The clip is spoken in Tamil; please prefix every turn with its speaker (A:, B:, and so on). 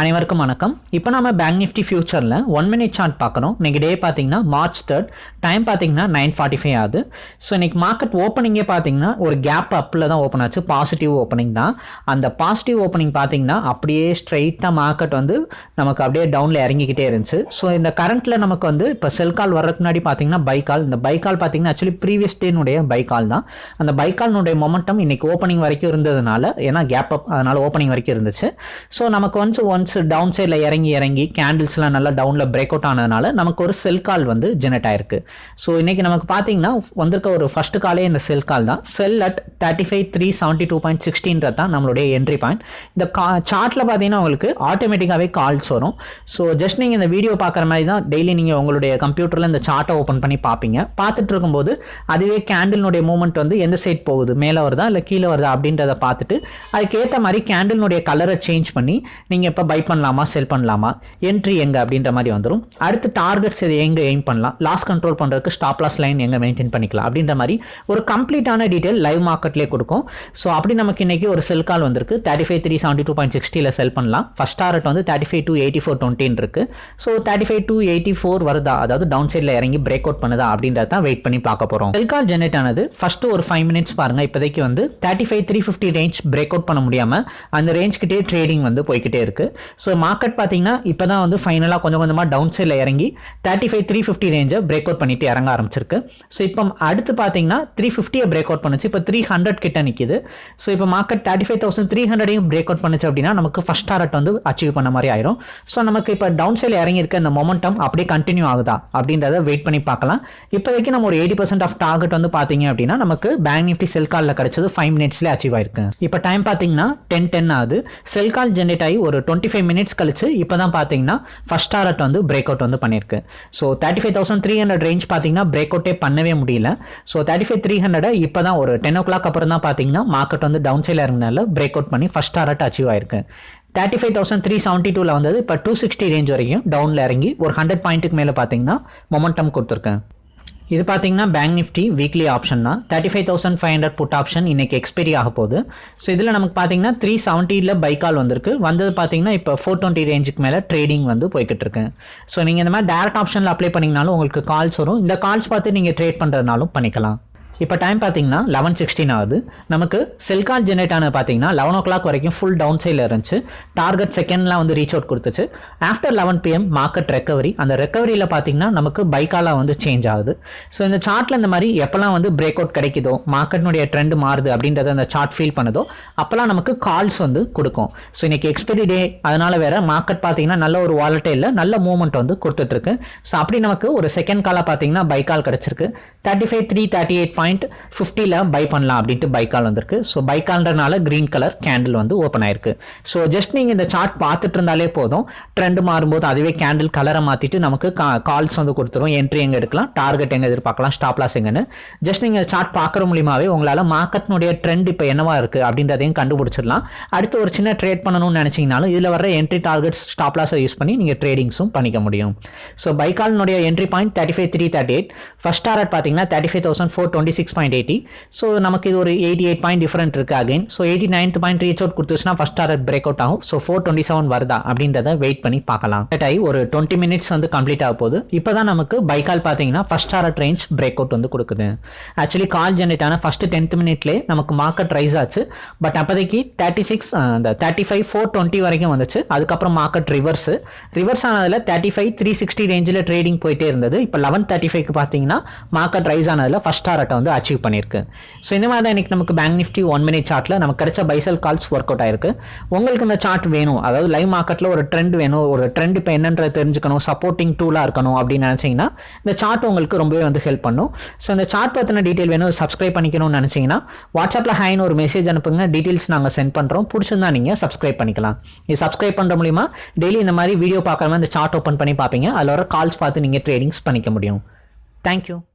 A: அனைவருக்கும் வணக்கம். இப்போ நம்ம பேங்க் நிஃப்டி ஃபியூச்சரில் ஒன் மினிட் சார்ட் பார்க்குறோம் இன்றைக்கி டே பார்த்தீங்கன்னா மார்ச் தேர்ட் டைம் பார்த்தீங்கன்னா நைன் ஃபார்ட்டி ஃபைவ் ஆகுது. ஸோ இன்னைக்கு மார்க்கெட் ஓப்பனிங்கே பார்த்தீங்கன்னா ஒரு கேப் அப்பில் தான் ஓப்பன் ஆச்சு. பாசிட்டிவ் ஓப்பனிங் தான். அந்த பாசிட்டிவ் ஓப்பனிங் பார்த்தீங்கன்னா அப்படியே ஸ்ட்ரைட்டாக மார்க்கெட் வந்து நமக்கு அப்படியே டவுனில் இறங்கிக்கிட்டே இருந்துச்சு. ஸோ இந்த கரண்ட்டில் நமக்கு வந்து இப்போ செல் கால் வர்றதுக்கு முன்னாடி பார்த்தீங்கன்னா பைக்கால் இந்த பைக்கால் பார்த்தீங்கன்னா ஆக்சுவலி ப்ரீவியஸ் டேனுடைய பைக்கால் தான். அந்த பைக்கால்னுடைய மொமெண்டம் இன்றைக்கி ஓப்பனிங் வரைக்கும் இருந்ததுனால ஏன்னா கேப் அப் அதனால் ஓப்பனிங் வரைக்கும் இருந்துச்சு. ஸோ நமக்கு ஒன்ஸ் ஒன்ஸ் டவுன் சைடில் இறங்கி இறங்கி கேண்டில்ஸ்லாம் நல்லா டவுனில் பிரேக் அவுட் ஆனதுனால நமக்கு ஒரு செல் கால் வந்து ஜெனரேட் ஆயிருக்கு. ஸோ இன்னைக்கு நமக்கு பார்த்தீங்கன்னா வந்திருக்க ஒரு ஃபர்ஸ்ட் காலே இந்த செல் கால் தான். Sell at thirty five three seventy two point சிக்ஸ்டீன்றது தான் நம்மளுடைய என்ட்ரி பாயிண்ட் இந்த கா சார்ட்டில் பார்த்தீங்கன்னா உங்களுக்கு ஆட்டோமேட்டிக்காகவே கால்ஸ் வரும். ஸோ ஜஸ்ட் நீங்கள் இந்த வீடியோ பார்க்குற மாதிரி தான் டெய்லி நீங்கள் உங்களுடைய கம்ப்யூட்டரில் இந்த சார்ட்டை ஓப்பன் பண்ணி பார்ப்பீங்க பார்த்துட்டு இருக்கும்போது அதுவே கேண்டில்னுடைய மூவ்மெண்ட் வந்து எந்த சைட் போகுது? மேலே வருதா? இல்லை கீழே வருதா? அப்படின்றத பார்த்துட்டு அதுக்கேற்ற மாதிரி கேண்டில்னுடைய கலரை சேஞ்ச் பண்ணி நீங்கள் இப்போ பை பண்ணலாமா செல் பண்ணலாமா என்ட்ரி எங்கே அப்படின்ற மாதிரி வந்துடும் அடுத்து டார்கெட்ஸ் இது எங்கே எய்ம் பண்ணலாம் லாஸ் கண்ட்ரோல் பண்ணுறதுக்கு ஸ்டாப் லாஸ் லைன் எங்கே மெயின்டைன் பண்ணிக்கலாம் அப்படின்ற மாதிரி ஒரு கம்ப்ளீட்டான டீட்டெயில் லைவ் மார்க்கெட்லேயே கொடுக்கும். ஸோ அப்படி நமக்கு இன்றைக்கி ஒரு செல் கால் வந்திருக்கு. Thirty five three seventy two point சிக்ஸ்டியில் sell பண்ணலாம். ஃபஸ்ட் டார்கெட் வந்து thirty five two eighty four டுவெண்ட்டின் இருக்குது so thirty five two eighty four வருதா? அதாவது டவுன் சைடில் இறங்கி பிரேக் அவுட் பண்ணுதா அப்படின்றத தான் வெயிட் பண்ணி பார்க்க போகிறோம் செல் கால் ஜென்ரேட் ஆனது ஃபஸ்ட்டு ஒரு ஃபைவ் மினிட்ஸ் பாருங்கள் இப்போதைக்கு வந்து thirty five three fifty range break out பண்ண முடியாமல் அந்த ரேஞ்ச் கிட்டே ட்ரேடிங் வந்து போய்கிட்டே இருக்குது ஸோ மார்க்கெட் பார்த்தீங்கன்னா இப்போ தான் வந்து ஃபைனலாக கொஞ்சம் கொஞ்சமாக டவுன் சைடில் இறங்கி தேர்ட்டி ஃபைவ் த்ரீ ஃபிஃப்டி ரேஞ்சை பிரேக் அவுட் பண்ணிட்டு இறங்க ஆரம்பிச்சிருக்கு. ஸோ இப்போ அடுத்து பார்த்தீங்கன்னா த்ரீ ஃபிஃப்டியை பிரேக் அவுட் பண்ணுச்சு. இப்போ த்ரீ ஹண்ட்ரட் கிட்ட நிற்கிது ஸோ இப்போ market thirty five thousand three ஹண்ட்ரடையும் break out பண்ணுச்சு அப்படின்னா நமக்கு ஃபஸ்ட் டாரட் வந்து அச்சீவ் பண்ண மாதிரி ஆயிரும். ஸோ நமக்கு இப்போ டவுன் சைடில் இறங்கியிருக்க இந்த மொமெண்டம் அப்படியே கண்டினியூ ஆகுதா அப்படின்றத வெயிட் பண்ணி பார்க்கலாம். இப்போதைக்கு நம்ம ஒரு எயிட்டி பர்சன்ட் ஆஃப் டார்கெட் வந்து பார்த்தீங்க அப்படின்னா நமக்கு பேங்க் நிஃப்டி செல் காலில் கிடைச்சது ஃபைவ் மினிட்ஸ்லேயே அச்சீவ் ஆயிருக்கு. இப்போ டைம் பார்த்தீங்கன்னா டென் டென் ஆகுது. செல் கால் ஜென்ரேட் ஆகி ஒரு டுவெண்ட்டி ஃபைவ் மினிட்ஸ் கழிச்சு இப்போ தான் பார்த்தீங்கன்னா ஃபஸ்ட் டாரட் வந்து பிரேக் அவுட் வந்து பண்ணியிருக்கு. So thirty five thousand three hundred range பார்த்தீங்கன்னா பிரேக் அவுட்டே பண்ணவே முடியல. So thirty five three hundred இப்போ தான் ஒரு டென் ஓ கிளாக் அப்புறம் தான் பார்த்தீங்கன்னா மார்க்கெட் வந்து டவுன் சைடில் இறங்கினால பிரேக் அவுட் பண்ணி ஃபஸ்ட் டாரட் அச்சீவ் ஆயிருக்கு. Thirty five thousand three seventy டூவில் வந்தது இப்போ டூ சிக்ஸ்டி ரேஞ்ச் வரைக்கும் டவுனில் இறங்கி ஒரு ஹண்ட்ரட் பாயிண்ட்டுக்கு மேலே பார்த்தீங்கன்னா மொமெண்டம் கொடுத்துருக்கேன் இது பார்த்தீங்கன்னா பேங்க் நிஃப்டி வீக்லி ஆப்ஷன் தான். Thirty five thousand five hundred put option இன்னைக்கு எக்ஸ்பைரி ஆக போகுது. ஸோ இதில் நமக்கு பார்த்தீங்கன்னா த்ரீ செவன்ட்டியில் பைக்கால் வந்திருக்கு. வந்தது பார்த்தீங்கன்னா இப்போ ஃபோர் டுவெண்ட்டி ரேஞ்சுக்கு மேலே ட்ரேடிங் வந்து போய்கிட்டு இருக்கு. ஸோ நீங்கள் இந்த மாதிரி டேரக்ட் ஆப்ஷனில் அப்ளை பண்ணிங்கனாலும் உங்களுக்கு கால்ஸ் வரும். இந்த கால்ஸ் பார்த்து நீங்கள் ட்ரேட் பண்ணுறதுனாலும் பண்ணிக்கலாம். இப்போ டைம் பார்த்தீங்கன்னா லெவன் சிக்ஸ்டீன் ஆகுது. நமக்கு செல் கால் ஜென்ரேட் ஆனது பார்த்தீங்கன்னா லெவன் ஓ கிளாக் வரைக்கும் ஃபுல் டவுன் சைடில் இருந்துச்சு. டார்கெட் செகண்ட்லாம் வந்து ரீச் அவுட் கொடுத்துச்சு. After eleven PM market recovery அந்த ரெக்கவரியில் பார்த்தீங்கன்னா நமக்கு பைக்காலாக வந்து சேஞ்ச் ஆகுது. ஸோ இந்த சார்ட்டில் இந்த மாதிரி எப்போல்லாம் வந்து பிரேக் அவுட் கிடைக்குதோ மார்க்கெட்னுடைய ட்ரெண்ட் மாறுது அப்படின்றத அந்த சார்ட் ஃபீல் பண்ணுதோ அப்போல்லாம் நமக்கு கால்ஸ் வந்து கொடுக்கும். ஸோ இன்னைக்கு எக்ஸ்பைரி டே அதனால் வேற மார்க்கெட் பார்த்தீங்கன்னா நல்ல ஒரு வாலட்டையில் நல்ல மூவ்மெண்ட் வந்து கொடுத்துட்ருக்கு ஸோ அப்படி நமக்கு ஒரு செகண்ட் காலாக பார்த்தீங்கன்னா பைக்கால் கிடச்சிருக்கு. Thirty five three thirty eight point ஃபிஃப்டியில் பை பண்ணலாம் அப்படின்ட்டு பைக்கால் வந்திருக்கு. ஸோ பைக்கால்ன்றனால க்ரீன் கலர் கேண்டில் வந்து ஓப்பன் ஆயிருக்கு. ஸோ ஜஸ்ட் நீங்கள் இந்த சார்ட் பார்த்துட்டு இருந்தாலே போதும். ட்ரெண்ட் மாறும்போது அதுவே கேண்டில் கலரை மாற்றிட்டு நமக்கு கால்ஸ் வந்து கொடுத்துரும். என்ட்ரி எங்கே எடுக்கலாம்? டார்கெட் எங்கே எதிர்பார்க்கலாம்? ஸ்டாப் லாஸ் எங்கன்னு. ஜஸ்ட் நீங்கள் சார்ட் பார்க்குற மூலியமாகவே உங்களால் மார்க்கெட்னுடைய ட்ரெண்ட் இப்போ என்னவா இருக்குது அப்படின்றதையும் கண்டுபிடிச்சிடலாம். அடுத்து ஒரு சின்ன ட்ரேட் பண்ணணும்னு நினச்சிங்கனாலும் இதில் வர என்ட்ரி டார்கெட்ஸ் ஸ்டாப் லாஸை யூஸ் பண்ணி நீங்கள் ட்ரேடிங்ஸும் பண்ணிக்க முடியும். So பைக்கால்னுடைய entry point thirty five three thirty eight first target பார்த்தீங்கன்னா thirty five thousand four twenty six point eighty so நமக்கு இது ஒரு எயிட்டி எயிட் பாயிண்ட் டிஃபரெண்ட் இருக்குது again so eighty ninth point reach out கொடுத்துச்சுன்னா first target break out ஆகும். ஸோ ஃபோர் டுவெண்ட்டி செவன் வருதா அப்படின்றத வெயிட் பண்ணி பார்க்கலாம். செட் ஆகி ஒரு டுவெண்ட்டி மினிட்ஸ் வந்து கம்ப்ளீட் ஆக போகுது. இப்போ தான் நமக்கு பைக்கால் பார்த்தீங்கன்னா first target range break out வந்து கொடுக்குது. ஆக்சுவலி கால் ஜென்ரேட் ஆன ஃபஸ்ட்டு டென்த் மினிட்லேயே நமக்கு மார்க்கெட் ரைஸ் ஆச்சு. பட் அப்போதைக்கு தேர்ட்டி சிக்ஸ் அந்த தேர்ட்டி ஃபைவ் ஃபோர் டுவெண்ட்டி வரைக்கும் வந்துச்சு. அதுக்கப்புறம் மார்க்கெட் ரிவர்ஸ் ரிவர்ஸ் ஆனதில் தேர்ட்டி ஃபைவ் த்ரீ சிக்ஸ்டி ரேஞ்சில் ட்ரேடிங் போயிட்டே இருந்தது. இப்போ லெவன் தேர்ட்டி ஃபைவ்க்கு பார்த்தீங்கன்னா மார்க்கெட் ரைஸ் ஆனதில் ஃபஸ்ட் டாரட்டை வந்து அச்சீவ் பண்ணியிருக்கு. ஸோ இந்த மாதிரி தான் இன்னைக்கு நமக்கு பேங்க் நிஃப்டி ஒன் மினிட் சார்ட்டில் நமக்கு கிடைச்ச பைசல் கால்ஸ் ஒர்க் அவுட் ஆயிருக்கு. உங்களுக்கு இந்த சார்ட் வேணும். அதாவது லைவ் மார்க்கெட்டில் ஒரு ட்ரெண்ட் வேணும். ஒரு ட்ரெண்ட் இப்போ என்னன்றது தெரிஞ்சுக்கணும். சப்போர்ட்டிங் டூலாக இருக்கணும் அப்படின்னு நினச்சிங்கன்னா இந்த சார்ட் உங்களுக்கு ரொம்பவே வந்து ஹெல்ப் பண்ணும். ஸோ இந்த சார்ட் பற்றின டீட்டெயில் வேணும். சப்ஸ்கிரைப் பண்ணிக்கணும்னு நினச்சிங்கன்னா வாட்ஸ்அப்பில் ஹைன்னு ஒரு மெசேஜ் அனுப்புங்க. டீட்டெயில்ஸ் நாங்கள் சென்ட் பண்ணுறோம் பிடிச்சிருந்தா நீங்கள் சப்ஸ்கிரைப் பண்ணிக்கலாம். இது சப்ஸ்கிரைப் பண்ணுற மூலிமா டெய்லி இந்த மாதிரி வீடியோ பார்க்குற மாதிரி இந்த சார்ட் ஓப்பன் பண்ணி பார்ப்பீங்க. அதில் வர கால்ஸ் பார்த்து நீங்கள் ட்ரேடிங்ஸ் பண்ணிக்க முடியும். தேங்க்யூ